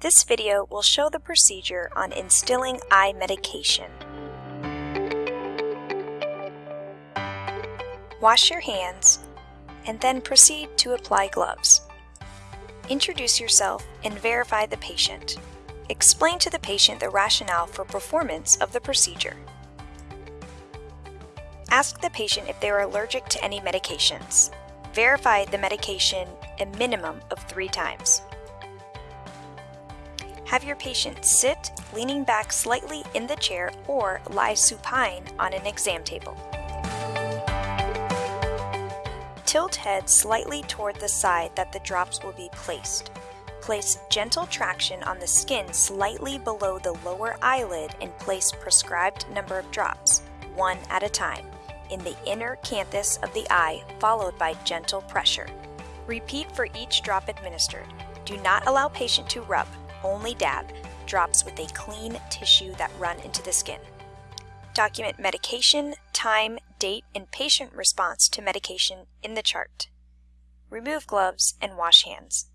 This video will show the procedure on instilling eye medication. Wash your hands and then proceed to apply gloves. Introduce yourself and verify the patient. Explain to the patient the rationale for performance of the procedure. Ask the patient if they are allergic to any medications. Verify the medication a minimum of three times. Have your patient sit, leaning back slightly in the chair or lie supine on an exam table. Tilt head slightly toward the side that the drops will be placed. Place gentle traction on the skin slightly below the lower eyelid and place prescribed number of drops, one at a time, in the inner canthus of the eye followed by gentle pressure. Repeat for each drop administered. Do not allow patient to rub, only dab, drops with a clean tissue that run into the skin. Document medication, time, date, and patient response to medication in the chart. Remove gloves and wash hands.